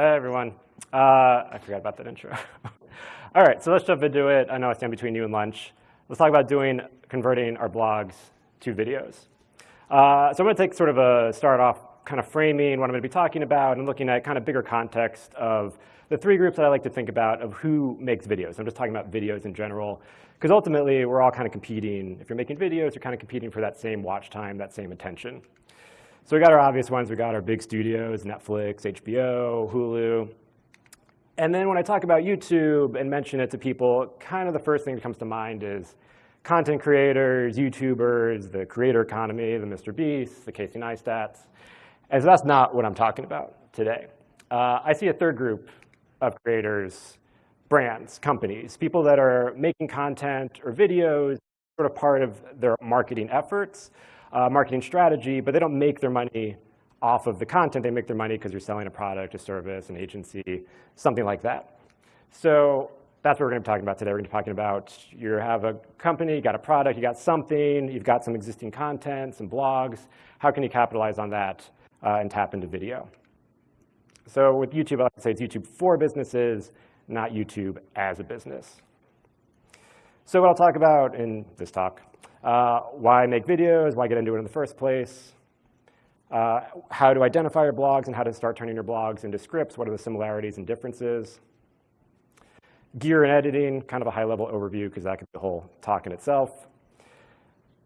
Hey, everyone. Uh, I forgot about that intro. All right, so let's jump into it. I know I stand between you and lunch. Let's talk about doing converting our blogs to videos. Uh, so I'm going to take sort of a start off kind of framing what I'm going to be talking about and looking at kind of bigger context of the three groups that I like to think about of who makes videos. I'm just talking about videos in general, because ultimately we're all kind of competing. If you're making videos, you're kind of competing for that same watch time, that same attention. So we got our obvious ones. We got our big studios, Netflix, HBO, Hulu. And then when I talk about YouTube and mention it to people, kind of the first thing that comes to mind is content creators, YouTubers, the creator economy, the Mr. Beast, the Casey Neistats. And so that's not what I'm talking about today. Uh, I see a third group of creators, brands, companies, people that are making content or videos, sort of part of their marketing efforts, uh, marketing strategy, but they don't make their money off of the content. They make their money because you're selling a product, a service, an agency, something like that. So that's what we're going to be talking about today. We're going to be talking about you have a company, you got a product, you got something, you've got some existing content, some blogs. How can you capitalize on that uh, and tap into video? So with YouTube, I like to say it's YouTube for businesses, not YouTube as a business. So what I'll talk about in this talk uh, why make videos, why get into it in the first place, uh, how to identify your blogs and how to start turning your blogs into scripts, what are the similarities and differences. Gear and editing, kind of a high-level overview because that could be a whole talk in itself.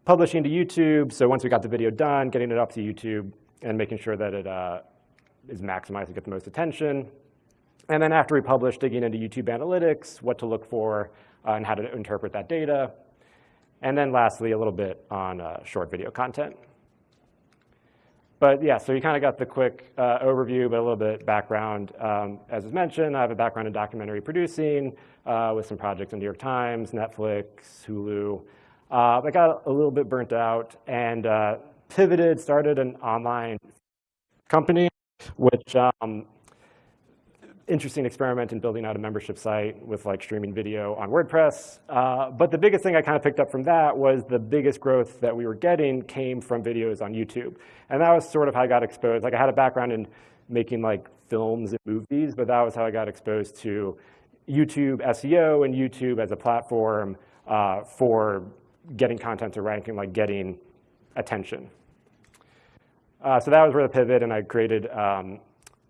Publishing to YouTube, so once we got the video done, getting it up to YouTube and making sure that it uh, is maximized to get the most attention. And then after we publish, digging into YouTube analytics, what to look for, uh, and how to interpret that data. And then lastly, a little bit on uh, short video content. But yeah, so you kind of got the quick uh, overview, but a little bit background. Um, as was mentioned, I have a background in documentary producing uh, with some projects in New York Times, Netflix, Hulu. Uh, I got a little bit burnt out and uh, pivoted, started an online company, which um, interesting experiment in building out a membership site with like streaming video on WordPress. Uh, but the biggest thing I kind of picked up from that was the biggest growth that we were getting came from videos on YouTube. And that was sort of how I got exposed. Like I had a background in making like films and movies, but that was how I got exposed to YouTube SEO and YouTube as a platform uh, for getting content to rank and like getting attention. Uh, so that was where the pivot, and I created um,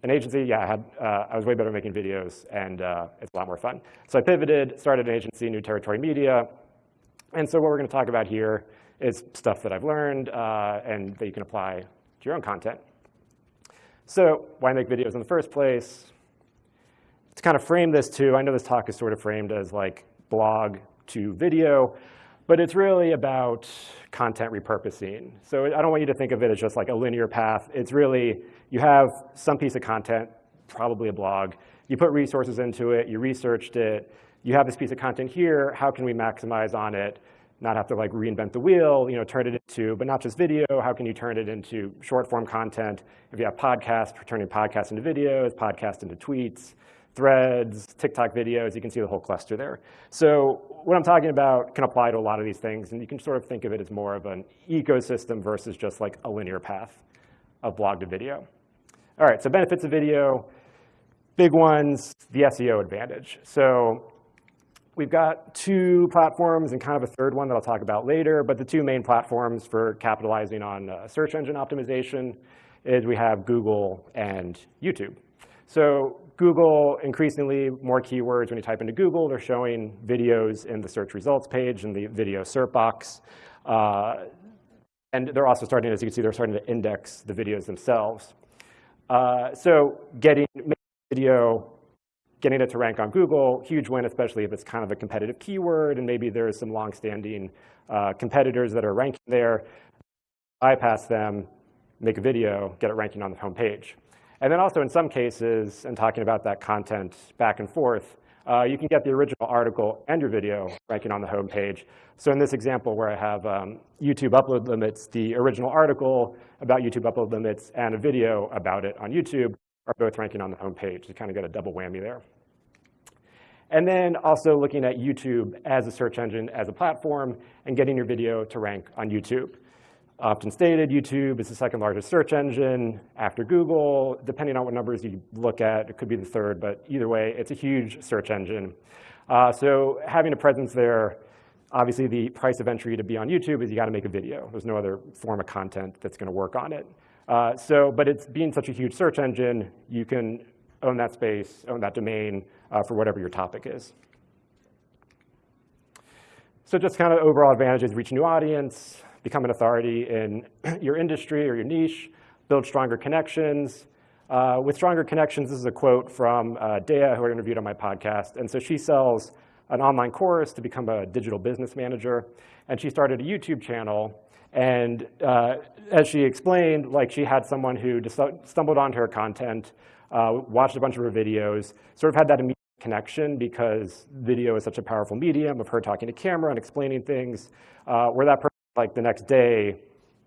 an agency, yeah, I, had, uh, I was way better at making videos, and uh, it's a lot more fun. So I pivoted, started an agency, New Territory Media. And so what we're going to talk about here is stuff that I've learned uh, and that you can apply to your own content. So why make videos in the first place? To kind of frame this too, I know this talk is sort of framed as like blog to video, but it's really about content repurposing. So I don't want you to think of it as just like a linear path. It's really, you have some piece of content, probably a blog. You put resources into it, you researched it, you have this piece of content here, how can we maximize on it? Not have to like reinvent the wheel, you know, turn it into, but not just video, how can you turn it into short form content? If you have podcasts, turning podcasts into videos, podcasts into tweets, threads, TikTok videos, you can see the whole cluster there. So what I'm talking about can apply to a lot of these things, and you can sort of think of it as more of an ecosystem versus just like a linear path of blog to video. All right, so benefits of video, big ones, the SEO advantage. So we've got two platforms and kind of a third one that I'll talk about later, but the two main platforms for capitalizing on uh, search engine optimization is we have Google and YouTube. So Google, increasingly more keywords when you type into Google, they're showing videos in the search results page in the video SERP box. Uh, and they're also starting, as you can see, they're starting to index the videos themselves. Uh, so getting video, getting it to rank on Google, huge win, especially if it's kind of a competitive keyword and maybe there's some longstanding uh, competitors that are ranking there. Bypass them, make a video, get it ranking on the home page. And then also in some cases, and talking about that content back and forth, uh, you can get the original article and your video ranking on the home page. So in this example where I have um, YouTube upload limits, the original article about YouTube upload limits and a video about it on YouTube are both ranking on the home page. You kind of get a double whammy there. And then also looking at YouTube as a search engine, as a platform, and getting your video to rank on YouTube. Often stated, YouTube is the second largest search engine after Google. Depending on what numbers you look at, it could be the third, but either way, it's a huge search engine. Uh, so having a presence there, obviously the price of entry to be on YouTube is you gotta make a video. There's no other form of content that's gonna work on it. Uh, so, but it's being such a huge search engine, you can own that space, own that domain uh, for whatever your topic is. So just kind of overall advantages, reach new audience, become an authority in your industry or your niche, build stronger connections. Uh, with stronger connections, this is a quote from uh, Dea, who I interviewed on my podcast. And so she sells an online course to become a digital business manager. And she started a YouTube channel. And uh, as she explained, like she had someone who stumbled onto her content, uh, watched a bunch of her videos, sort of had that immediate connection because video is such a powerful medium of her talking to camera and explaining things, uh, where that person like the next day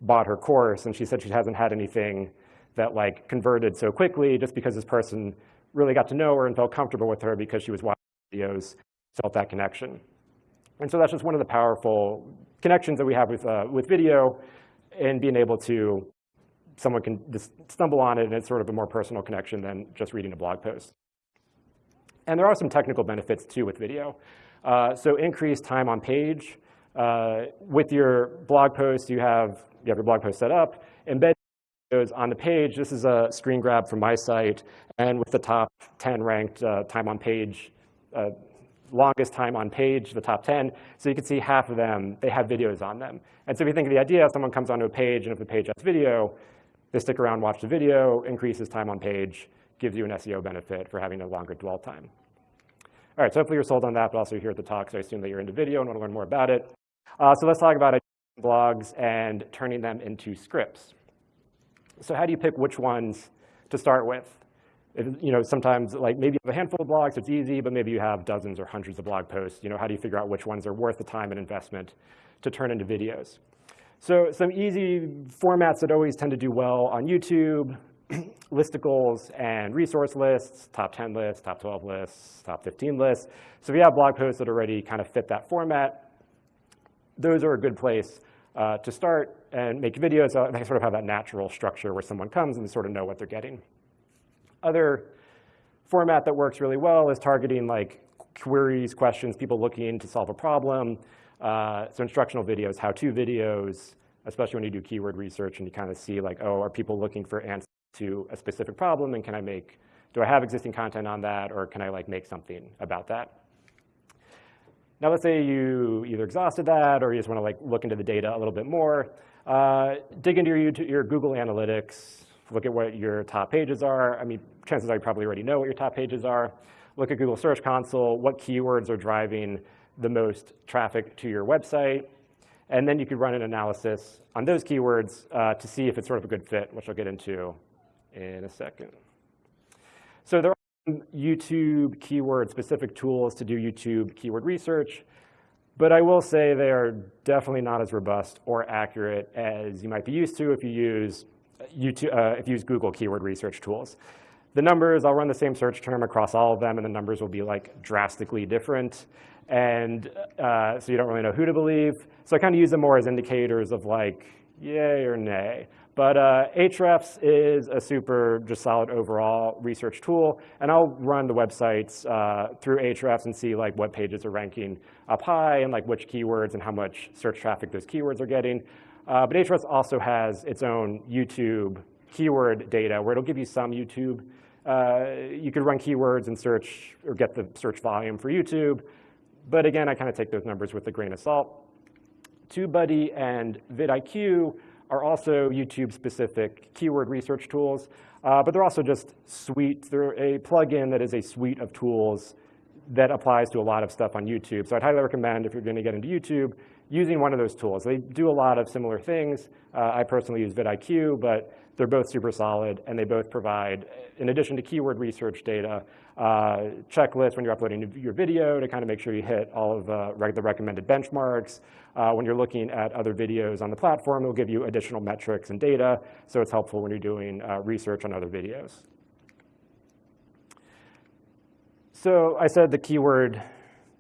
bought her course and she said she hasn't had anything that like converted so quickly just because this person really got to know her and felt comfortable with her because she was watching videos, felt that connection. And so that's just one of the powerful connections that we have with, uh, with video and being able to, someone can just stumble on it and it's sort of a more personal connection than just reading a blog post. And there are some technical benefits too with video. Uh, so increased time on page. Uh, with your blog post, you have, you have your blog post set up, embed videos on the page. This is a screen grab from my site, and with the top 10 ranked uh, time on page, uh, longest time on page, the top 10. So you can see half of them, they have videos on them. And so if you think of the idea, someone comes onto a page and if the page has video, they stick around, watch the video, increases time on page, gives you an SEO benefit for having a longer dwell time. All right, so hopefully you're sold on that, but also here at the talk, so I assume that you're into video and want to learn more about it. Uh, so let's talk about blogs and turning them into scripts. So how do you pick which ones to start with? If, you know, sometimes like maybe you have a handful of blogs, it's easy, but maybe you have dozens or hundreds of blog posts. You know, how do you figure out which ones are worth the time and investment to turn into videos? So some easy formats that always tend to do well on YouTube, listicles and resource lists, top 10 lists, top 12 lists, top 15 lists. So you have blog posts that already kind of fit that format, those are a good place uh, to start and make videos. Uh, they sort of have that natural structure where someone comes and they sort of know what they're getting. Other format that works really well is targeting like queries, questions, people looking to solve a problem. Uh, so instructional videos, how-to videos, especially when you do keyword research and you kind of see like, oh, are people looking for answers to a specific problem and can I make, do I have existing content on that or can I like make something about that? Now let's say you either exhausted that or you just want to like look into the data a little bit more. Uh, dig into your, YouTube, your Google Analytics, look at what your top pages are. I mean, chances are you probably already know what your top pages are. Look at Google Search Console, what keywords are driving the most traffic to your website. And then you could run an analysis on those keywords uh, to see if it's sort of a good fit, which I'll get into in a second. So there YouTube keyword specific tools to do YouTube keyword research, but I will say they are definitely not as robust or accurate as you might be used to if you use, YouTube, uh, if you use Google keyword research tools. The numbers, I'll run the same search term across all of them and the numbers will be like drastically different. And uh, so you don't really know who to believe. So I kind of use them more as indicators of like, yay or nay. But uh, Ahrefs is a super just solid overall research tool, and I'll run the websites uh, through Ahrefs and see like what pages are ranking up high and like which keywords and how much search traffic those keywords are getting. Uh, but Ahrefs also has its own YouTube keyword data where it'll give you some YouTube. Uh, you could run keywords and search or get the search volume for YouTube. But again, I kind of take those numbers with a grain of salt. TubeBuddy and vidIQ are also YouTube-specific keyword research tools, uh, but they're also just suite. They're a plugin that is a suite of tools that applies to a lot of stuff on YouTube. So I'd highly recommend if you're going to get into YouTube, using one of those tools. They do a lot of similar things. Uh, I personally use vidIQ, but they're both super solid, and they both provide, in addition to keyword research data, uh, checklists when you're uploading your video to kind of make sure you hit all of uh, the recommended benchmarks. Uh, when you're looking at other videos on the platform, it'll give you additional metrics and data, so it's helpful when you're doing uh, research on other videos. So I said the keyword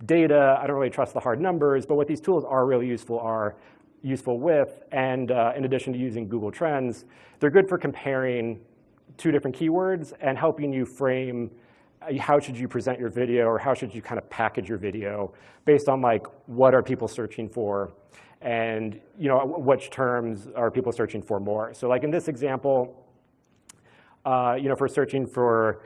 data, I don't really trust the hard numbers, but what these tools are really useful are useful with, and uh, in addition to using Google Trends, they're good for comparing two different keywords and helping you frame how should you present your video or how should you kind of package your video based on like what are people searching for and you know which terms are people searching for more. So like in this example, uh, you know, for searching for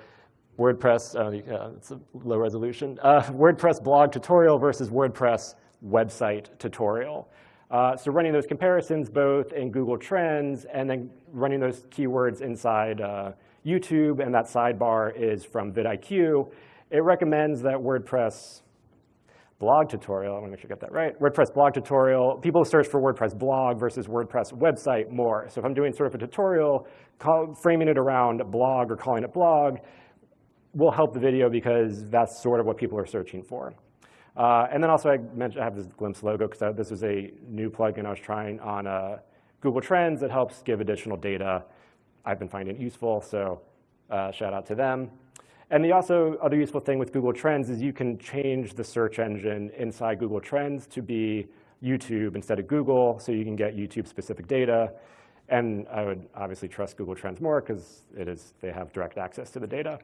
WordPress, uh, it's a low resolution, uh, WordPress blog tutorial versus WordPress website tutorial. Uh, so running those comparisons both in Google Trends and then running those keywords inside uh, YouTube, and that sidebar is from vidIQ. It recommends that WordPress blog tutorial, I want to make sure I get that right, WordPress blog tutorial, people search for WordPress blog versus WordPress website more. So if I'm doing sort of a tutorial, call, framing it around blog or calling it blog, will help the video because that's sort of what people are searching for. Uh, and then also I mentioned I have this Glimpse logo because this was a new plugin I was trying on uh, Google Trends that helps give additional data. I've been finding it useful, so uh, shout out to them. And the also other useful thing with Google Trends is you can change the search engine inside Google Trends to be YouTube instead of Google, so you can get YouTube-specific data. And I would obviously trust Google Trends more because it is they have direct access to the data.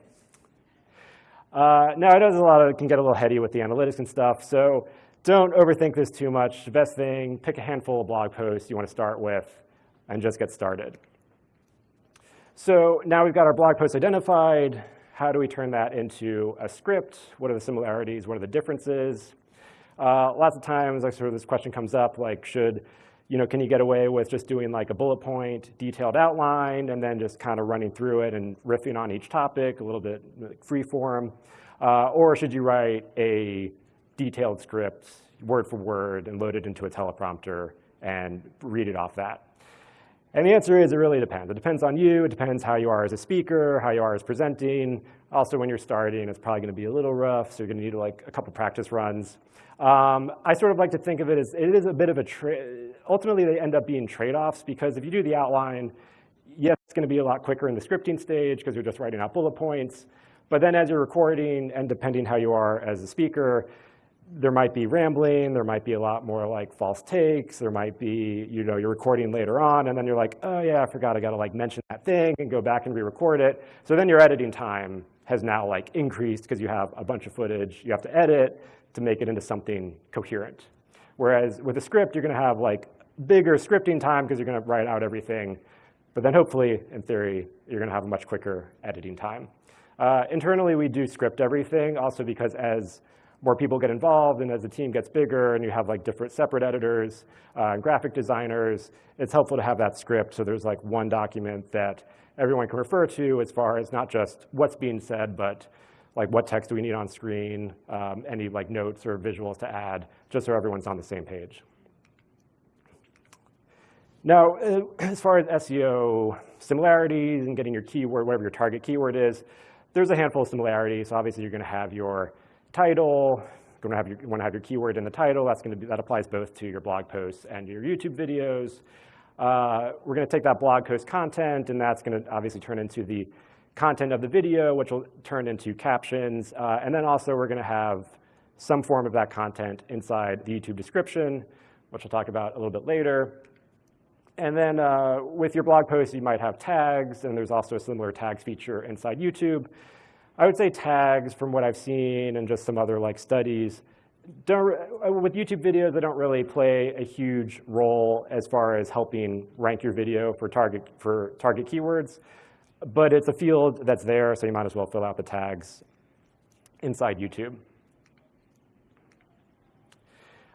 Uh, now, it does a lot of, can get a little heady with the analytics and stuff, so don't overthink this too much. The best thing, pick a handful of blog posts you want to start with and just get started. So now we've got our blog post identified. How do we turn that into a script? What are the similarities? What are the differences? Uh, lots of times, like sort of this question comes up, like should, you know, can you get away with just doing like a bullet point, detailed outline, and then just kind of running through it and riffing on each topic, a little bit free form? Uh, or should you write a detailed script, word for word, and load it into a teleprompter and read it off that? And the answer is it really depends. It depends on you. It depends how you are as a speaker, how you are as presenting. Also, when you're starting, it's probably going to be a little rough, so you're going to need like a couple practice runs. Um, I sort of like to think of it as it is a bit of a trade. Ultimately, they end up being trade-offs because if you do the outline, yes, it's going to be a lot quicker in the scripting stage because you're just writing out bullet points. But then as you're recording, and depending how you are as a speaker, there might be rambling, there might be a lot more like false takes, there might be, you know, you're recording later on and then you're like, oh yeah, I forgot I gotta like mention that thing and go back and re-record it. So then your editing time has now like increased because you have a bunch of footage you have to edit to make it into something coherent. Whereas with a script, you're gonna have like bigger scripting time because you're gonna write out everything. But then hopefully, in theory, you're gonna have a much quicker editing time. Uh, internally, we do script everything also because as more people get involved and as the team gets bigger and you have like different separate editors uh, and graphic designers, it's helpful to have that script so there's like one document that everyone can refer to as far as not just what's being said, but like what text do we need on screen, um, any like notes or visuals to add, just so everyone's on the same page. Now, uh, as far as SEO similarities and getting your keyword, whatever your target keyword is, there's a handful of similarities. So obviously, you're going to have your title, you're gonna have your, you wanna have your keyword in the title. That's gonna be, that applies both to your blog posts and your YouTube videos. Uh, we're gonna take that blog post content and that's gonna obviously turn into the content of the video, which will turn into captions. Uh, and then also we're gonna have some form of that content inside the YouTube description, which we'll talk about a little bit later. And then uh, with your blog post, you might have tags, and there's also a similar tags feature inside YouTube. I would say tags from what I've seen and just some other like studies, don't, uh, with YouTube videos, they don't really play a huge role as far as helping rank your video for target, for target keywords. But it's a field that's there, so you might as well fill out the tags inside YouTube.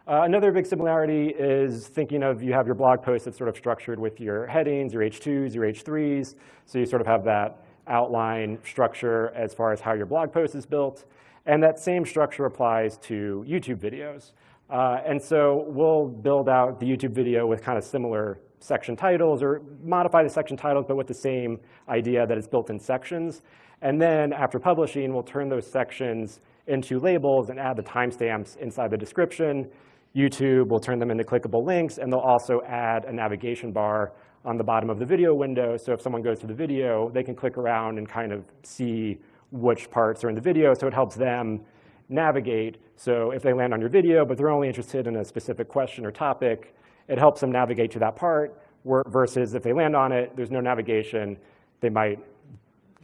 Uh, another big similarity is thinking of you have your blog post that's sort of structured with your headings, your H2s, your H3s. So you sort of have that outline structure as far as how your blog post is built. And that same structure applies to YouTube videos. Uh, and so we'll build out the YouTube video with kind of similar section titles or modify the section titles, but with the same idea that it's built in sections. And then after publishing, we'll turn those sections into labels and add the timestamps inside the description. YouTube will turn them into clickable links, and they'll also add a navigation bar on the bottom of the video window. So if someone goes to the video, they can click around and kind of see which parts are in the video. So it helps them navigate. So if they land on your video, but they're only interested in a specific question or topic, it helps them navigate to that part, versus if they land on it, there's no navigation, they might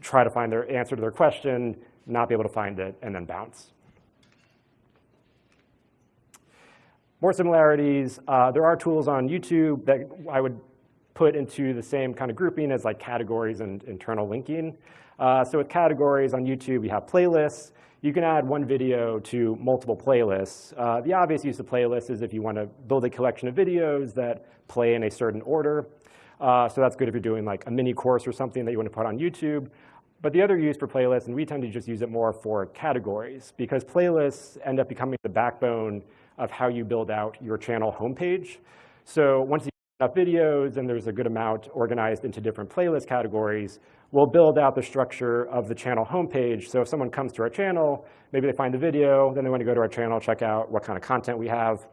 try to find their answer to their question, not be able to find it, and then bounce. More similarities, uh, there are tools on YouTube that I would put into the same kind of grouping as like categories and internal linking. Uh, so with categories on YouTube, you have playlists. You can add one video to multiple playlists. Uh, the obvious use of playlists is if you want to build a collection of videos that play in a certain order. Uh, so that's good if you're doing like a mini course or something that you want to put on YouTube. But the other use for playlists, and we tend to just use it more for categories, because playlists end up becoming the backbone of how you build out your channel homepage. So once you videos and there's a good amount organized into different playlist categories, we'll build out the structure of the channel homepage. So if someone comes to our channel, maybe they find the video, then they want to go to our channel, check out what kind of content we have.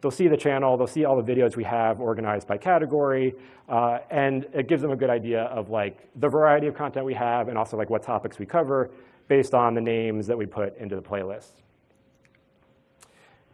They'll see the channel, they'll see all the videos we have organized by category, uh, and it gives them a good idea of like the variety of content we have and also like what topics we cover based on the names that we put into the playlist.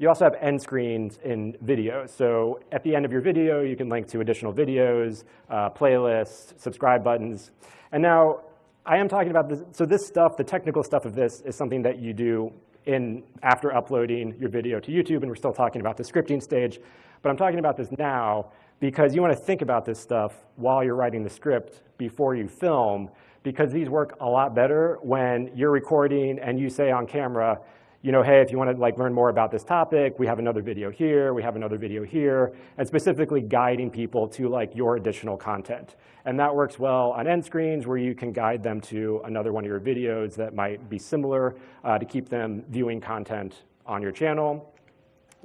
You also have end screens in videos. So at the end of your video, you can link to additional videos, uh, playlists, subscribe buttons. And now I am talking about this. So this stuff, the technical stuff of this is something that you do in after uploading your video to YouTube, and we're still talking about the scripting stage. But I'm talking about this now because you want to think about this stuff while you're writing the script before you film, because these work a lot better when you're recording and you say on camera, you know, hey, if you want to like learn more about this topic, we have another video here, we have another video here, and specifically guiding people to like your additional content. And that works well on end screens where you can guide them to another one of your videos that might be similar uh, to keep them viewing content on your channel.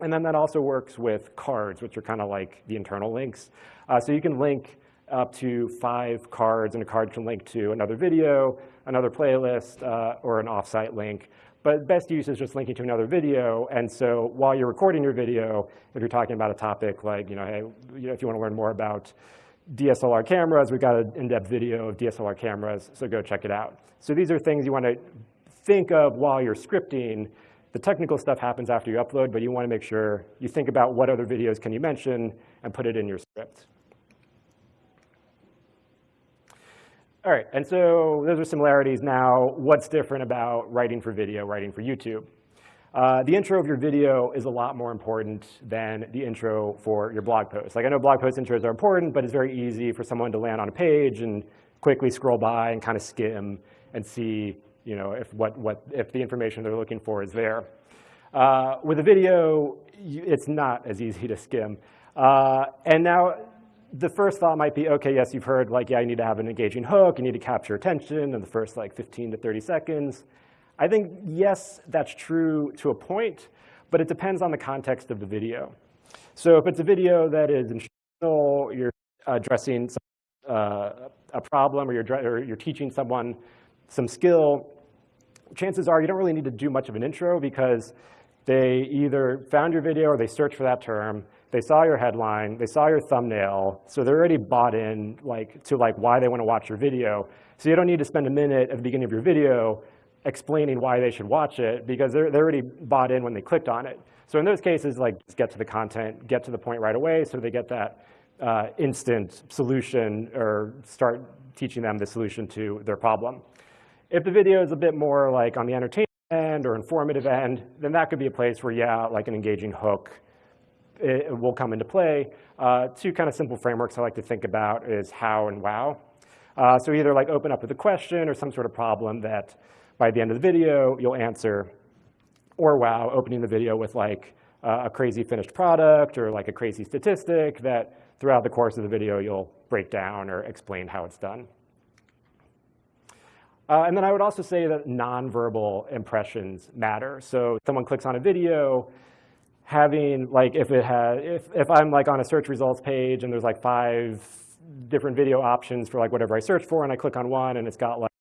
And then that also works with cards, which are kind of like the internal links. Uh, so you can link up to five cards, and a card can link to another video, another playlist, uh, or an offsite link. But best use is just linking to another video. And so while you're recording your video, if you're talking about a topic like, you know, hey, you know, if you want to learn more about DSLR cameras, we've got an in-depth video of DSLR cameras, so go check it out. So these are things you want to think of while you're scripting. The technical stuff happens after you upload, but you want to make sure you think about what other videos can you mention and put it in your script. All right, and so those are similarities. Now, what's different about writing for video, writing for YouTube? Uh, the intro of your video is a lot more important than the intro for your blog post. Like I know blog post intros are important, but it's very easy for someone to land on a page and quickly scroll by and kind of skim and see you know, if, what, what, if the information they're looking for is there. Uh, with a video, it's not as easy to skim. Uh, and now the first thought might be, okay, yes, you've heard like, yeah, you need to have an engaging hook, you need to capture attention in the first like 15 to 30 seconds. I think, yes, that's true to a point, but it depends on the context of the video. So if it's a video that is instructional, you're addressing some, uh, a problem or you're, or you're teaching someone some skill, chances are you don't really need to do much of an intro because they either found your video or they searched for that term, they saw your headline, they saw your thumbnail, so they're already bought in like, to like why they want to watch your video. So you don't need to spend a minute at the beginning of your video explaining why they should watch it because they're, they're already bought in when they clicked on it. So in those cases, like just get to the content, get to the point right away so they get that uh, instant solution or start teaching them the solution to their problem. If the video is a bit more like on the entertainment end or informative end, then that could be a place where, yeah, like an engaging hook it will come into play. Uh, two kind of simple frameworks I like to think about is how and wow. Uh, so either like open up with a question or some sort of problem that by the end of the video you'll answer, or wow, opening the video with like uh, a crazy finished product or like a crazy statistic that throughout the course of the video you'll break down or explain how it's done. Uh, and then I would also say that nonverbal impressions matter. So someone clicks on a video, having like if it has if if I'm like on a search results page and there's like five different video options for like whatever I search for and I click on one and it's got like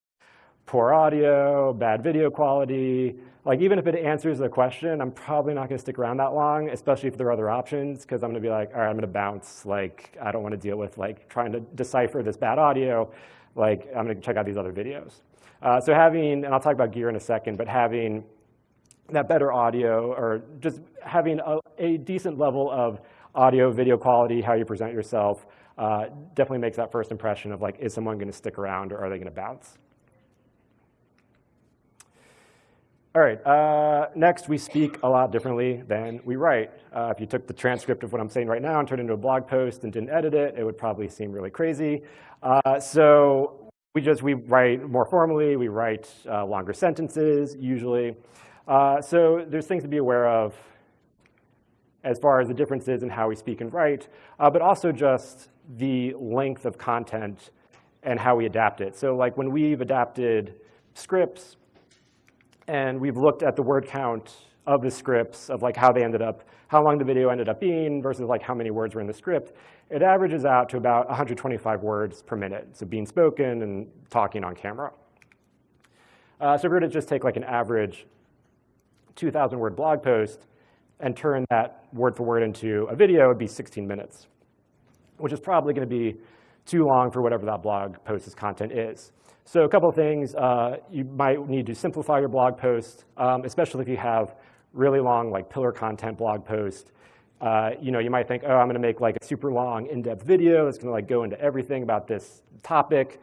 poor audio, bad video quality, like even if it answers the question, I'm probably not gonna stick around that long, especially if there are other options, because I'm gonna be like, all right, I'm gonna bounce. Like, I don't wanna deal with like trying to decipher this bad audio. Like, I'm gonna check out these other videos. Uh, so having, and I'll talk about gear in a second, but having that better audio or just having a, a decent level of audio, video quality, how you present yourself, uh, definitely makes that first impression of like, is someone gonna stick around or are they gonna bounce? All right, uh, next we speak a lot differently than we write. Uh, if you took the transcript of what I'm saying right now and turned it into a blog post and didn't edit it, it would probably seem really crazy. Uh, so we just, we write more formally, we write uh, longer sentences usually. Uh, so there's things to be aware of as far as the differences in how we speak and write, uh, but also just the length of content and how we adapt it. So like when we've adapted scripts, and we've looked at the word count of the scripts of like how they ended up, how long the video ended up being versus like how many words were in the script. It averages out to about 125 words per minute, so being spoken and talking on camera. Uh, so if we were to just take like an average 2,000 word blog post and turn that word for word into a video, it'd be 16 minutes, which is probably gonna be too long for whatever that blog post's content is. So a couple of things, uh, you might need to simplify your blog post, um, especially if you have really long like pillar content blog post. Uh, you know, you might think, oh, I'm gonna make like a super long in-depth video that's gonna like go into everything about this topic.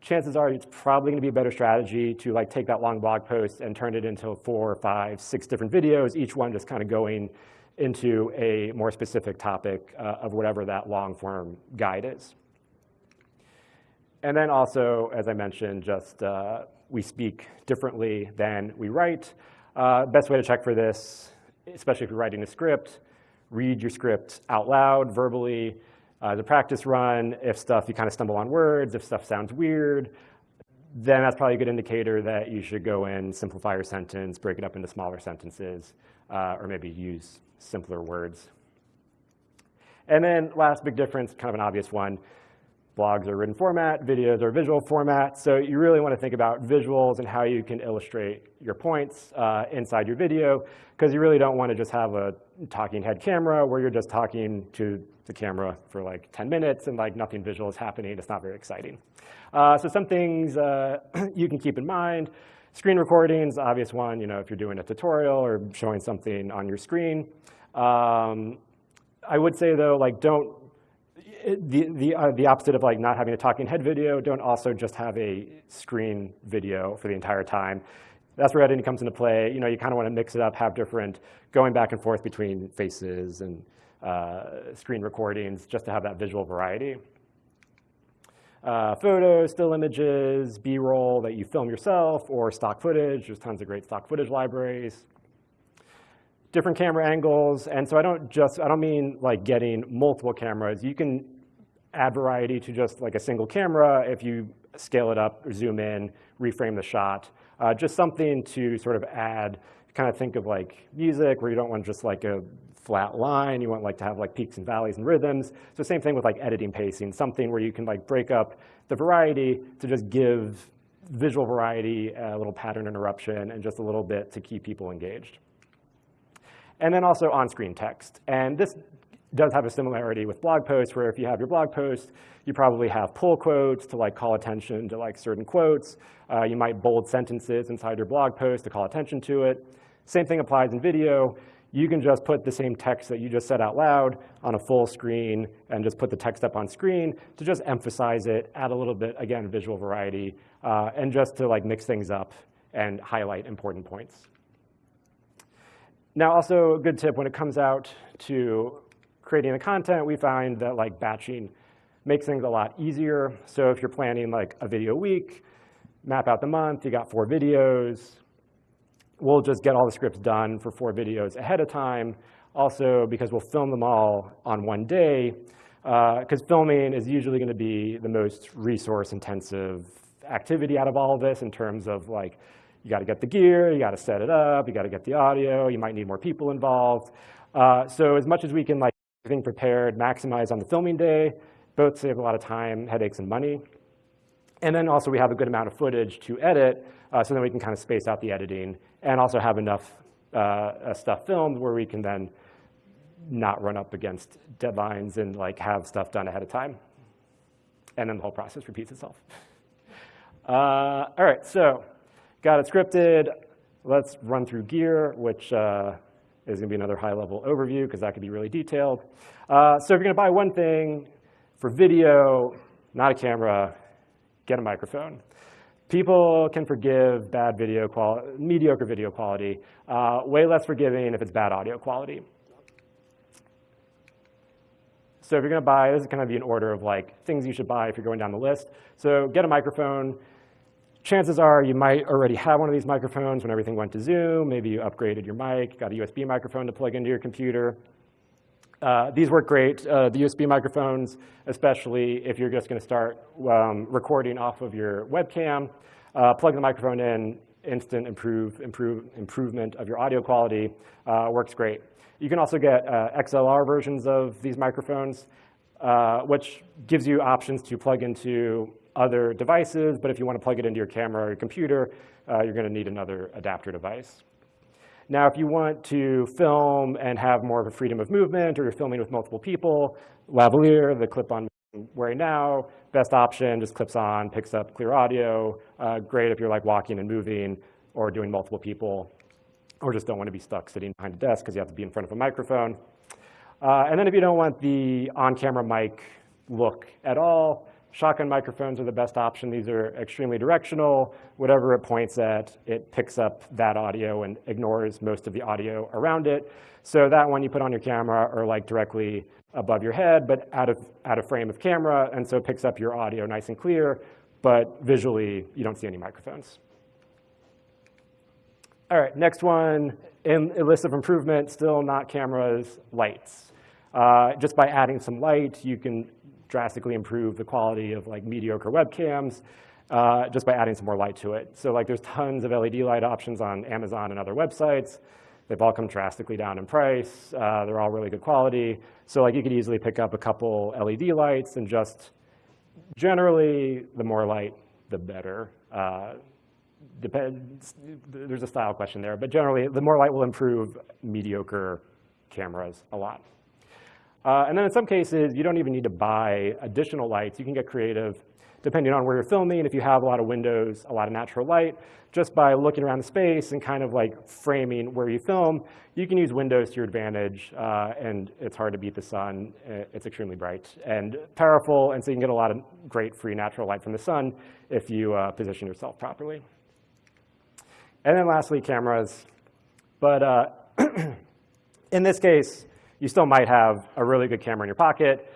Chances are it's probably gonna be a better strategy to like take that long blog post and turn it into four, five, six different videos, each one just kind of going into a more specific topic uh, of whatever that long form guide is. And then also, as I mentioned, just uh, we speak differently than we write. Uh, best way to check for this, especially if you're writing a script, read your script out loud, verbally, uh, a practice run. If stuff, you kind of stumble on words, if stuff sounds weird, then that's probably a good indicator that you should go in, simplify your sentence, break it up into smaller sentences, uh, or maybe use simpler words. And then last big difference, kind of an obvious one, blogs are written format, videos are visual format. So you really want to think about visuals and how you can illustrate your points uh, inside your video, because you really don't want to just have a talking head camera where you're just talking to the camera for like 10 minutes and like nothing visual is happening. It's not very exciting. Uh, so some things uh, you can keep in mind. Screen recordings, obvious one, you know, if you're doing a tutorial or showing something on your screen. Um, I would say though, like don't the, the, uh, the opposite of like not having a talking head video, don't also just have a screen video for the entire time. That's where editing comes into play. You know, you kind of want to mix it up, have different going back and forth between faces and uh, screen recordings just to have that visual variety. Uh, photos, still images, B-roll that you film yourself, or stock footage. There's tons of great stock footage libraries different camera angles. And so I don't just, I don't mean like getting multiple cameras. You can add variety to just like a single camera if you scale it up, zoom in, reframe the shot. Uh, just something to sort of add, kind of think of like music where you don't want just like a flat line. You want like to have like peaks and valleys and rhythms. So same thing with like editing pacing, something where you can like break up the variety to just give visual variety, a little pattern interruption, and just a little bit to keep people engaged and then also on-screen text. And this does have a similarity with blog posts, where if you have your blog post, you probably have pull quotes to like call attention to like certain quotes. Uh, you might bold sentences inside your blog post to call attention to it. Same thing applies in video. You can just put the same text that you just said out loud on a full screen and just put the text up on screen to just emphasize it, add a little bit, again, visual variety, uh, and just to like mix things up and highlight important points. Now, also a good tip when it comes out to creating the content, we find that like batching makes things a lot easier. So if you're planning like a video a week, map out the month, you got four videos, we'll just get all the scripts done for four videos ahead of time. Also, because we'll film them all on one day, because uh, filming is usually going to be the most resource intensive activity out of all of this in terms of like you got to get the gear, you got to set it up, you got to get the audio, you might need more people involved. Uh, so as much as we can like everything prepared, maximize on the filming day, both save a lot of time, headaches, and money. And then also we have a good amount of footage to edit, uh, so then we can kind of space out the editing and also have enough uh, uh stuff filmed where we can then not run up against deadlines and like have stuff done ahead of time. And then the whole process repeats itself. Uh, all right, so Got it scripted. Let's run through gear, which is gonna be another high-level overview because that could be really detailed. Uh, so if you're gonna buy one thing for video, not a camera, get a microphone. People can forgive bad video quality, mediocre video quality, uh, way less forgiving if it's bad audio quality. So if you're gonna buy, this is kind of be an order of like things you should buy if you're going down the list. So get a microphone. Chances are you might already have one of these microphones when everything went to Zoom. Maybe you upgraded your mic, got a USB microphone to plug into your computer. Uh, these work great. Uh, the USB microphones, especially if you're just gonna start um, recording off of your webcam, uh, plug the microphone in, instant improve, improve, improvement of your audio quality, uh, works great. You can also get uh, XLR versions of these microphones, uh, which gives you options to plug into other devices, but if you want to plug it into your camera or your computer, uh, you're going to need another adapter device. Now, if you want to film and have more of a freedom of movement, or you're filming with multiple people, lavalier, the clip-on wearing now, best option, just clips on, picks up clear audio. Uh, great if you're like walking and moving or doing multiple people or just don't want to be stuck sitting behind a desk because you have to be in front of a microphone. Uh, and then if you don't want the on-camera mic look at all, shotgun microphones are the best option. These are extremely directional. Whatever it points at, it picks up that audio and ignores most of the audio around it. So that one you put on your camera or like directly above your head, but out of, out of frame of camera, and so picks up your audio nice and clear, but visually you don't see any microphones. All right, next one, in a list of improvement, still not cameras, lights. Uh, just by adding some light, you can drastically improve the quality of like mediocre webcams uh, just by adding some more light to it. So like there's tons of LED light options on Amazon and other websites. They've all come drastically down in price. Uh, they're all really good quality. So like you could easily pick up a couple LED lights and just generally the more light, the better. Uh, depends, there's a style question there, but generally the more light will improve mediocre cameras a lot. Uh, and then in some cases, you don't even need to buy additional lights. You can get creative depending on where you're filming. If you have a lot of windows, a lot of natural light, just by looking around the space and kind of like framing where you film, you can use windows to your advantage. Uh, and it's hard to beat the sun. It's extremely bright and powerful. And so you can get a lot of great free natural light from the sun if you uh, position yourself properly. And then lastly, cameras. But uh, in this case, you still might have a really good camera in your pocket.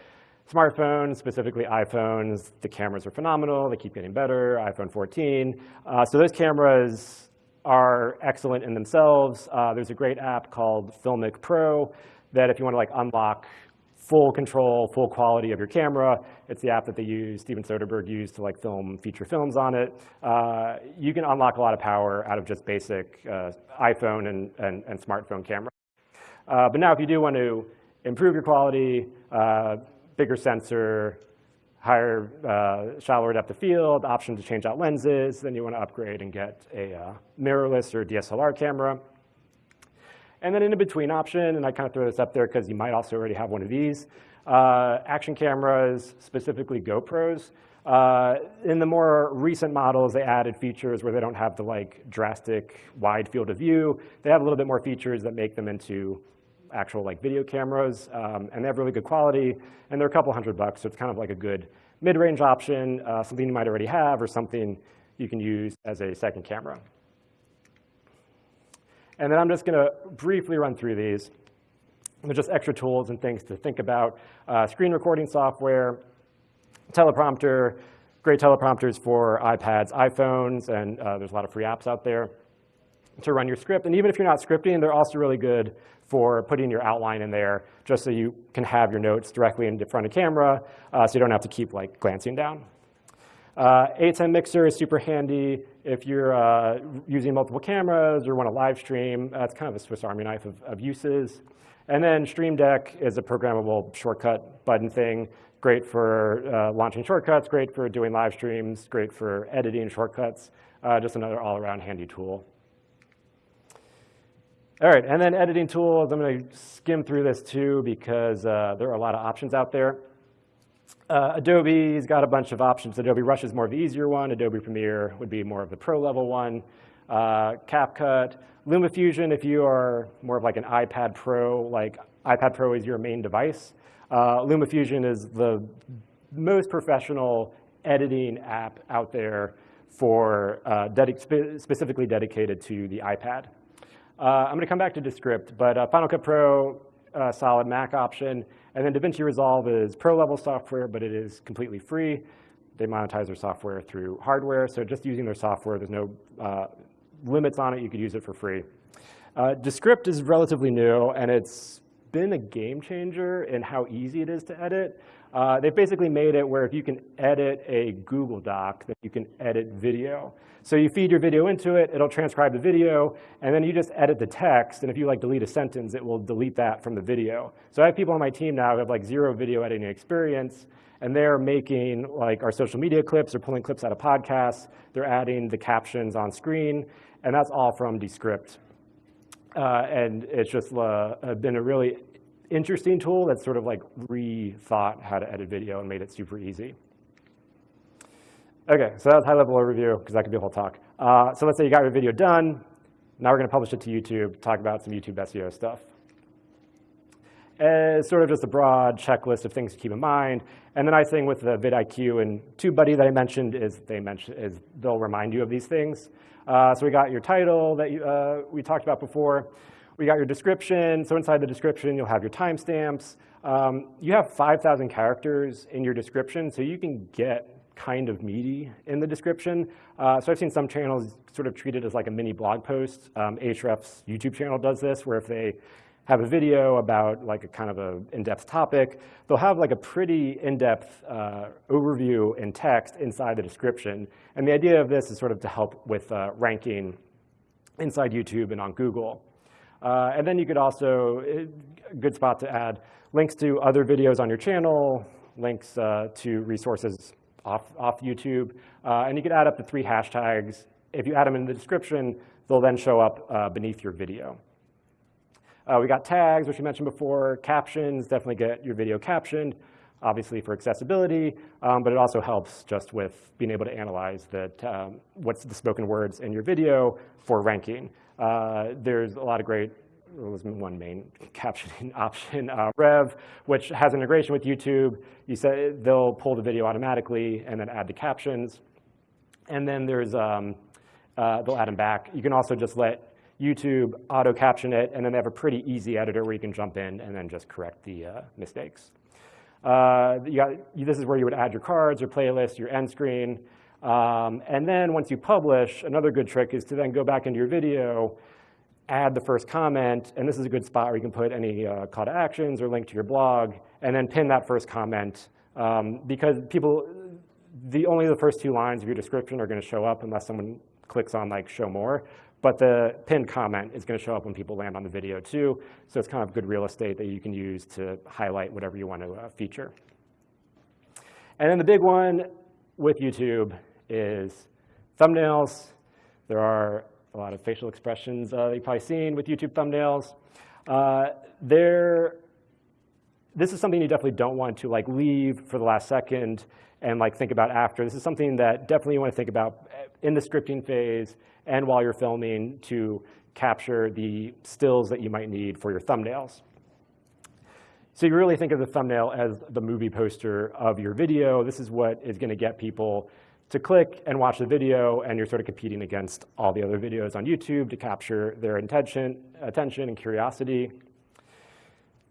Smartphones, specifically iPhones, the cameras are phenomenal. They keep getting better, iPhone 14. Uh, so those cameras are excellent in themselves. Uh, there's a great app called Filmic Pro that if you want to like unlock full control, full quality of your camera. It's the app that they use, Steven Soderbergh used to like film feature films on it. Uh, you can unlock a lot of power out of just basic uh, iPhone and, and, and, smartphone camera. Uh, but now if you do want to improve your quality, uh, bigger sensor, higher, uh, shallower depth of field, option to change out lenses, then you want to upgrade and get a uh, mirrorless or DSLR camera. And then in a between option, and I kind of throw this up there because you might also already have one of these, uh, action cameras, specifically GoPros. Uh, in the more recent models, they added features where they don't have the like drastic wide field of view. They have a little bit more features that make them into actual like video cameras, um, and they have really good quality, and they're a couple hundred bucks, so it's kind of like a good mid-range option, uh, something you might already have, or something you can use as a second camera. And then I'm just going to briefly run through these. They're just extra tools and things to think about. Uh, screen recording software, teleprompter, great teleprompters for iPads, iPhones, and uh, there's a lot of free apps out there to run your script. And even if you're not scripting, they're also really good for putting your outline in there just so you can have your notes directly in front of camera uh, so you don't have to keep like glancing down. Uh, ATEM Mixer is super handy if you're uh, using multiple cameras or want to live stream. That's kind of a Swiss Army knife of, of, uses. And then Stream Deck is a programmable shortcut button thing. Great for uh, launching shortcuts, great for doing live streams, great for editing shortcuts. Uh, just another all-around handy tool. All right, and then editing tools. I'm going to skim through this too because uh, there are a lot of options out there. Uh, Adobe's got a bunch of options. Adobe Rush is more of the easier one. Adobe Premiere would be more of the pro level one. uh, CapCut, LumaFusion if you are more of like an iPad Pro, like iPad Pro is your main device. Uh, LumaFusion is the most professional editing app out there for uh, spe specifically dedicated to the iPad. Uh, I'm gonna come back to Descript, but uh, Final Cut Pro, uh, solid Mac option, and then DaVinci Resolve is pro level software, but it is completely free. They monetize their software through hardware, so just using their software, there's no limits on it, you could use it for free. Descript is relatively new, and it's been a game changer in how easy it is to edit. Uh, they've basically made it where if you can edit a Google Doc, then you can edit video. So you feed your video into it, it'll transcribe the video, and then you just edit the text, and if you like delete a sentence, it will delete that from the video. So I have people on my team now who have like zero video editing experience, and they're making like our social media clips or pulling clips out of podcasts. They're adding the captions on screen, and that's all from Descript. Uh, and it's just uh, been a really interesting tool that's sort of like rethought how to edit video and made it super easy. Okay, so that was high level overview because that could be a whole talk. Uh, so let's say you got your video done. Now we're gonna publish it to YouTube, talk about some YouTube SEO stuff. As sort of just a broad checklist of things to keep in mind. And the nice thing with the vidIQ and TubeBuddy that I mentioned is they mention is they'll remind you of these things. Uh, so we got your title that you, uh, we talked about before. We got your description. So inside the description, you'll have your timestamps. Um, you have 5,000 characters in your description, so you can get kind of meaty in the description. Uh, so I've seen some channels sort of treat it as like a mini blog post. Um, Ahrefs YouTube channel does this, where if they have a video about like a kind of a in-depth topic, they'll have like a pretty in-depth uh, overview in text inside the description. And the idea of this is sort of to help with uh, ranking inside YouTube and on Google. Uh, and then you could also, a good spot to add links to other videos on your channel, links uh, to resources off, off YouTube. Uh, and you could add up to three hashtags. If you add them in the description, they'll then show up uh, beneath your video. Uh, we got tags, which we mentioned before, captions, definitely get your video captioned, obviously for accessibility, um, but it also helps just with being able to analyze that um, what's the spoken words in your video for ranking. Uh, there's a lot of great, there's one main captioning option, uh, Rev, which has integration with YouTube. You say they'll pull the video automatically and then add the captions. And then there's, um, uh, they'll add them back. You can also just let YouTube auto caption it, and then they have a pretty easy editor where you can jump in and then just correct the uh, mistakes. Uh, got, this is where you would add your cards, your playlist, your end screen. Um, and then once you publish, another good trick is to then go back into your video, add the first comment, and this is a good spot where you can put any uh, call to actions or link to your blog, and then pin that first comment. Um, because people, the only the first two lines of your description are gonna show up unless someone clicks on like show more. But the pinned comment is gonna show up when people land on the video too. So it's kind of good real estate that you can use to highlight whatever you want to uh, feature. And then the big one with YouTube is thumbnails. There are a lot of facial expressions uh, you've probably seen with YouTube thumbnails. Uh, there, this is something you definitely don't want to like leave for the last second and like think about after. This is something that definitely you want to think about in the scripting phase and while you're filming to capture the stills that you might need for your thumbnails. So you really think of the thumbnail as the movie poster of your video. This is what is going to get people to click and watch the video, and you're sort of competing against all the other videos on YouTube to capture their attention, attention and curiosity.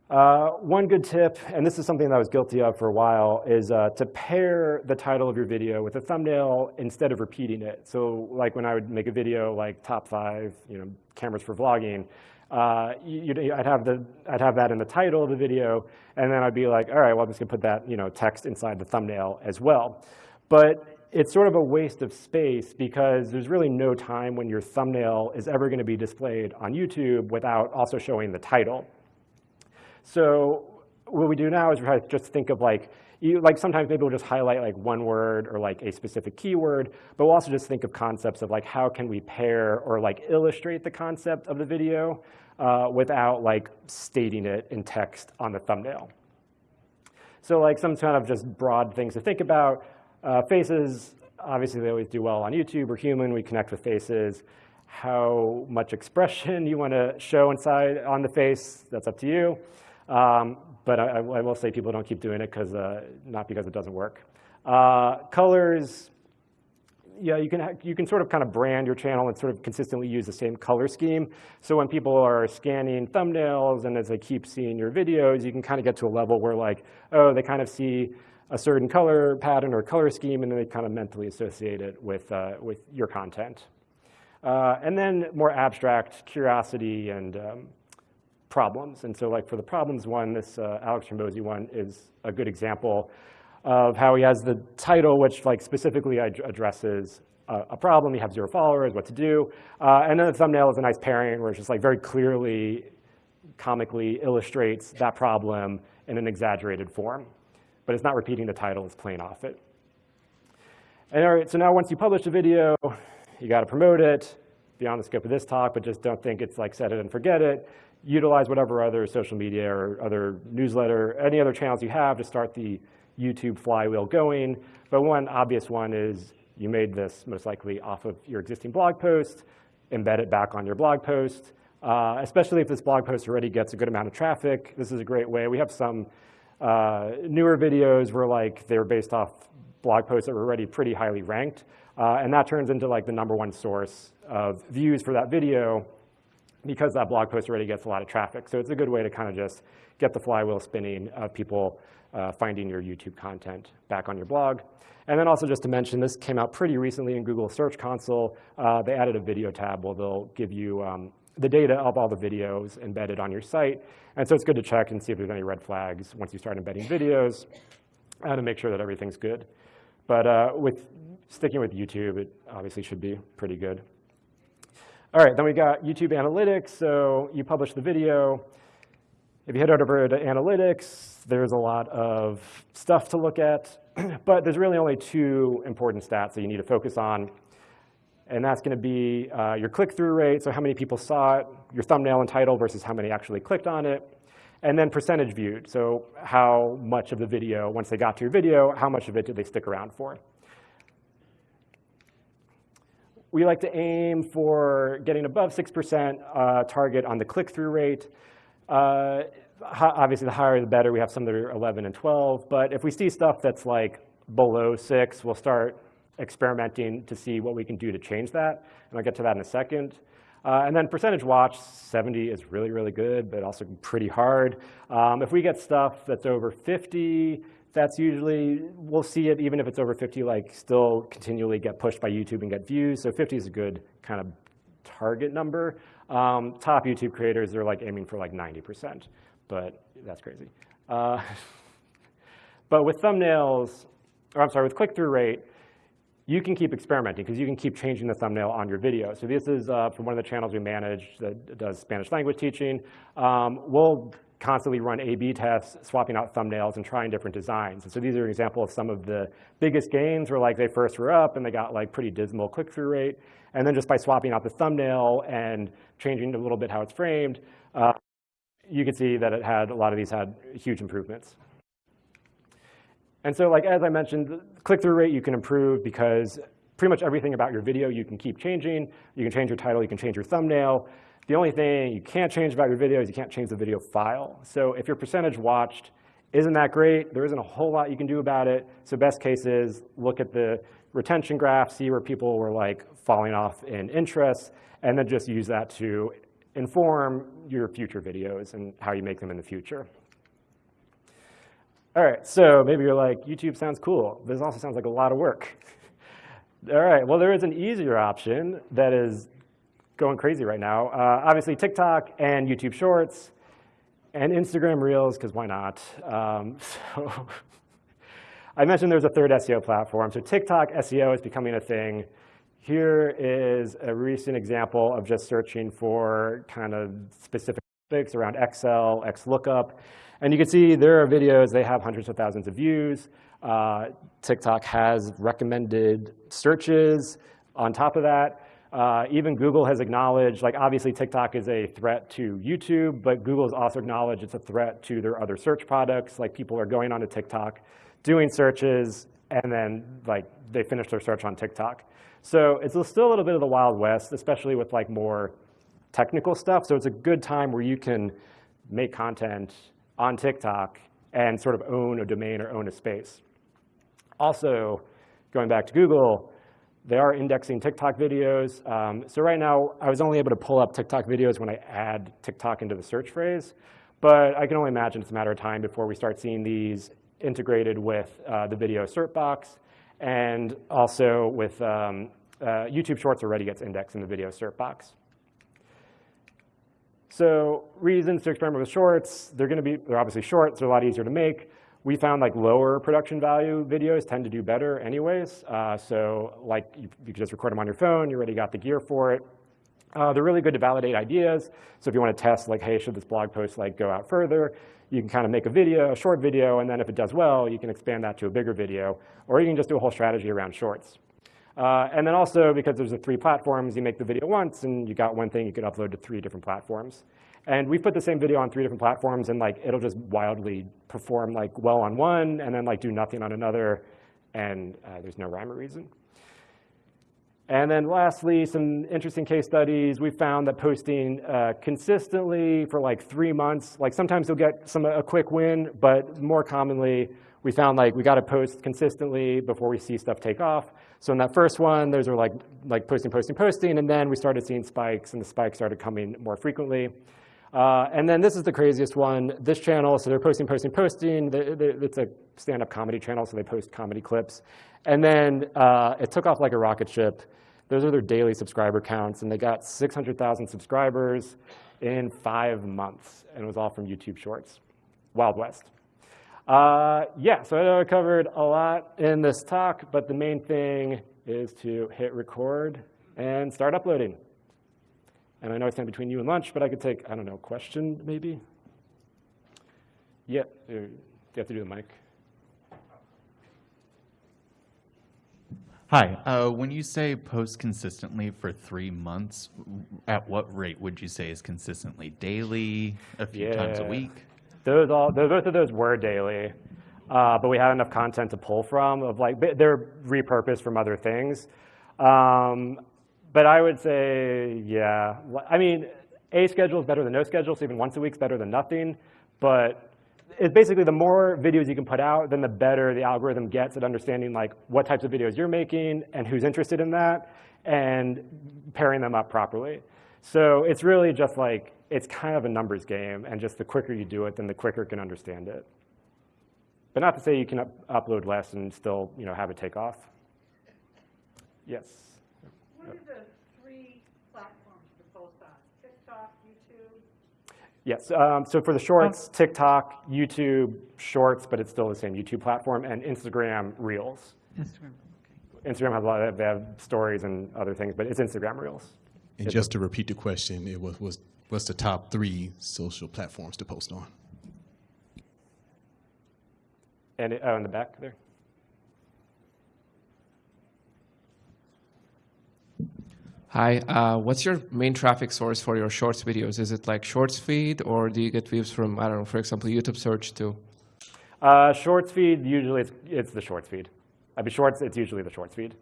Uh, one good tip, and this is something that I was guilty of for a while, is uh, to pair the title of your video with a thumbnail instead of repeating it. So like when I would make a video like top five you know, cameras for vlogging, uh, I'd, have the, I'd have that in the title of the video, and then I'd be like, all right, well, I'm just gonna put that you know, text inside the thumbnail as well. But it's sort of a waste of space because there's really no time when your thumbnail is ever going to be displayed on YouTube without also showing the title. So what we do now is we try to just think of like, you, like sometimes maybe we'll just highlight like one word or like a specific keyword, but we'll also just think of concepts of like how can we pair or like illustrate the concept of the video uh, without like stating it in text on the thumbnail. So like some kind of just broad things to think about. Uh, faces, obviously they always do well on YouTube. We're human, we connect with faces. how much expression you want to show inside on the face, that's up to you. Um, but I, I, will say people don't keep doing it because uh, not because it doesn't work. Uh, colors, yeah, you can, you can sort of kind of brand your channel and sort of consistently use the same color scheme. So when people are scanning thumbnails and as they keep seeing your videos, you can kind of get to a level where like, oh, they kind of see a certain color pattern or color scheme and then they kind of mentally associate it with, uh, with your content. Uh, and then more abstract curiosity and um, problems. And so like for the problems one, this uh, Alex Hormozi one is a good example of how he has the title, which like specifically ad addresses a, a, problem. You have zero followers, what to do. Uh, and then the thumbnail is a nice pairing where it's just like very clearly, comically illustrates that problem in an exaggerated form. But it's not repeating the title, it's playing off it. And all right, so now once you publish a video, you got to promote it beyond the scope of this talk, but just don't think it's like set it and forget it. Utilize whatever other social media or other newsletter, any other channels you have to start the YouTube flywheel going. But one obvious one is you made this most likely off of your existing blog post, embed it back on your blog post. Uh, especially if this blog post already gets a good amount of traffic, this is a great way. We have some uh, newer videos were like they're based off blog posts that were already pretty highly ranked. Uh, and that turns into like the number one source of views for that video because that blog post already gets a lot of traffic. So it's a good way to kind of just get the flywheel spinning of people uh, finding your YouTube content back on your blog. And then also just to mention, this came out pretty recently in Google Search Console. Uh, they added a video tab where they'll give you um, the data of all the videos embedded on your site. And so it's good to check and see if there's any red flags once you start embedding videos uh, to make sure that everything's good. But uh, with sticking with YouTube, it obviously should be pretty good. All right, then we got YouTube Analytics. So you publish the video. If you head over to Analytics, there's a lot of stuff to look at. but there's really only two important stats that you need to focus on. And that's going to be uh, your click-through rate, so how many people saw it, your thumbnail and title versus how many actually clicked on it, and then percentage viewed, so how much of the video, once they got to your video, how much of it did they stick around for. We like to aim for getting above 6% uh, target on the click-through rate. Uh, obviously, the higher the better. We have some that are 11 and 12. But if we see stuff that's like below 6, we'll start experimenting to see what we can do to change that. And I'll get to that in a second. Uh, and then percentage watch, 70 is really, really good, but also pretty hard. Um, if we get stuff that's over 50, that's usually, we'll see it even if it's over 50, like still continually get pushed by YouTube and get views. So 50 is a good kind of target number. Um, top YouTube creators, they're like aiming for like 90%, but that's crazy. Uh, but with thumbnails, or I'm sorry, with click-through rate, you can keep experimenting because you can keep changing the thumbnail on your video. So this is uh, from one of the channels we manage that does Spanish language teaching. Um, we'll constantly run A-B tests, swapping out thumbnails and trying different designs. And so these are an example of some of the biggest gains where like they first were up and they got like pretty dismal click-through rate. And then just by swapping out the thumbnail and changing a little bit how it's framed, uh, you can see that it had, a lot of these had huge improvements. And so like as I mentioned, click-through rate you can improve because pretty much everything about your video you can keep changing. You can change your title, you can change your thumbnail. The only thing you can't change about your video is you can't change the video file. So if your percentage watched isn't that great, there isn't a whole lot you can do about it. So best case is look at the retention graph, see where people were like falling off in interest, and then just use that to inform your future videos and how you make them in the future. All right, so maybe you're like, YouTube sounds cool. This also sounds like a lot of work. All right, well, there is an easier option that is going crazy right now. Uh, obviously, TikTok and YouTube Shorts and Instagram Reels, because why not? Um, so I mentioned there's a third SEO platform. So TikTok SEO is becoming a thing. Here is a recent example of just searching for kind of specific topics around Excel, XLOOKUP. And you can see there are videos, they have hundreds of thousands of views. Uh, TikTok has recommended searches on top of that. Uh, even Google has acknowledged, like obviously TikTok is a threat to YouTube, but Google has also acknowledged it's a threat to their other search products. Like people are going onto TikTok, doing searches, and then like they finish their search on TikTok. So it's still a little bit of the Wild West, especially with like more technical stuff. So it's a good time where you can make content on TikTok and sort of own a domain or own a space. Also, going back to Google, they are indexing TikTok videos. Um, so right now, I was only able to pull up TikTok videos when I add TikTok into the search phrase. But I can only imagine it's a matter of time before we start seeing these integrated with uh, the video cert box and also with um, uh, YouTube Shorts already gets indexed in the video cert box. So reasons to experiment with shorts, they're gonna be, they're obviously shorts, they're a lot easier to make. We found like lower production value videos tend to do better anyways. Uh, so like you, you can just record them on your phone, you already got the gear for it. Uh, they're really good to validate ideas. So if you want to test like, hey, should this blog post like go out further, you can kind of make a video, a short video, and then if it does well, you can expand that to a bigger video, or you can just do a whole strategy around shorts. Uh, and then also, because there's the three platforms, you make the video once, and you got one thing you could upload to three different platforms. And we've put the same video on three different platforms, and like it'll just wildly perform like well on one, and then like do nothing on another, and uh, there's no rhyme or reason. And then lastly, some interesting case studies. We found that posting uh, consistently for like three months, like sometimes you'll get some a quick win, but more commonly, we found like we got to post consistently before we see stuff take off. So in that first one, those were like, like posting, posting, posting, and then we started seeing spikes, and the spikes started coming more frequently. Uh, and then this is the craziest one, this channel, so they're posting, posting, posting. They, they, it's a stand-up comedy channel, so they post comedy clips. And then uh, it took off like a rocket ship. Those are their daily subscriber counts, and they got 600,000 subscribers in five months, and it was all from YouTube Shorts. Wild West. Uh, yeah, so I know I covered a lot in this talk, but the main thing is to hit record and start uploading. And I know I stand between you and lunch, but I could take, I don't know, question maybe? Yeah, you have to do the mic? Hi. Uh, when you say post consistently for three months, at what rate would you say is consistently? Daily, a few yeah. times a week? Those all, both of those were daily, uh, but we had enough content to pull from. Of like, they're repurposed from other things. Um, but I would say, yeah. I mean, a schedule is better than no schedule, so even once a week is better than nothing. But it's basically the more videos you can put out, then the better the algorithm gets at understanding like what types of videos you're making and who's interested in that and pairing them up properly. So it's really just like, it's kind of a numbers game, and just the quicker you do it, then the quicker it can understand it. But not to say you can up upload less and still you know, have it take off. Yes? What are the three platforms to post on? TikTok, YouTube? Yes, um, so for the shorts, oh. TikTok, YouTube, shorts, but it's still the same YouTube platform, and Instagram Reels. Instagram, okay. Instagram has a lot of, they have stories and other things, but it's Instagram Reels. And it's just to repeat the question, it was, was what's the top three social platforms to post on? And it, oh, in the back there. Hi, uh, what's your main traffic source for your shorts videos? Is it like shorts feed or do you get views from, I don't know, for example, YouTube search too? Uh, shorts feed, usually it's, it's the shorts feed. I mean, shorts, it's usually the shorts feed.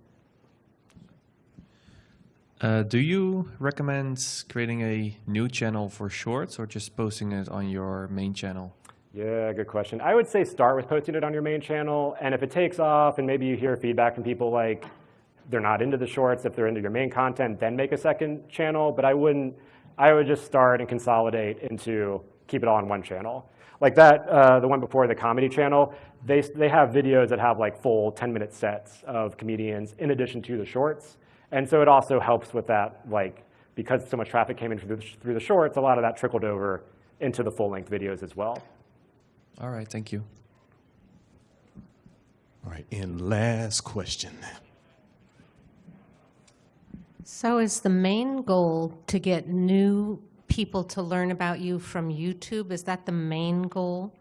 Uh, do you recommend creating a new channel for shorts or just posting it on your main channel? Yeah, good question. I would say start with posting it on your main channel, and if it takes off and maybe you hear feedback from people like, they're not into the shorts, if they're into your main content, then make a second channel. But I wouldn't, I would just start and consolidate into keep it all on one channel. Like that, uh, the one before the comedy channel, they, they have videos that have like full 10 minute sets of comedians in addition to the shorts. And so it also helps with that, like, because so much traffic came in through the, through the shorts, a lot of that trickled over into the full length videos as well. All right, thank you. All right, and last question. So is the main goal to get new people to learn about you from YouTube? Is that the main goal?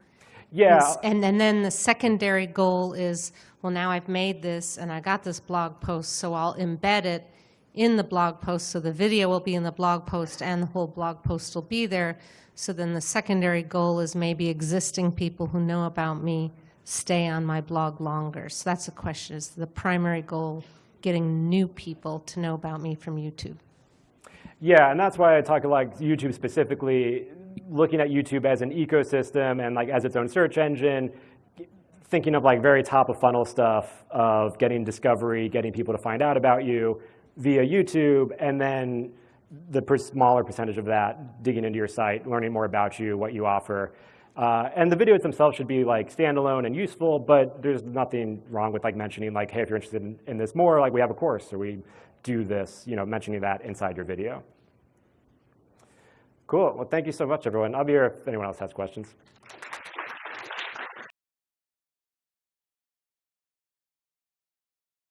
Yeah. And, and then the secondary goal is, well, now I've made this and I got this blog post, so I'll embed it in the blog post. So the video will be in the blog post and the whole blog post will be there. So then the secondary goal is maybe existing people who know about me stay on my blog longer. So that's the question, is the primary goal getting new people to know about me from YouTube? Yeah, and that's why I talk like YouTube specifically, looking at YouTube as an ecosystem and like as its own search engine, thinking of like very top of funnel stuff of getting discovery, getting people to find out about you via YouTube, and then the per- smaller percentage of that digging into your site, learning more about you, what you offer. Uh, and the videos themselves should be like standalone and useful, but there's nothing wrong with like mentioning like, hey, if you're interested in, in this more, like we have a course or we do this, you know, mentioning that inside your video. Cool. Well, thank you so much, everyone. I'll be here if anyone else has questions.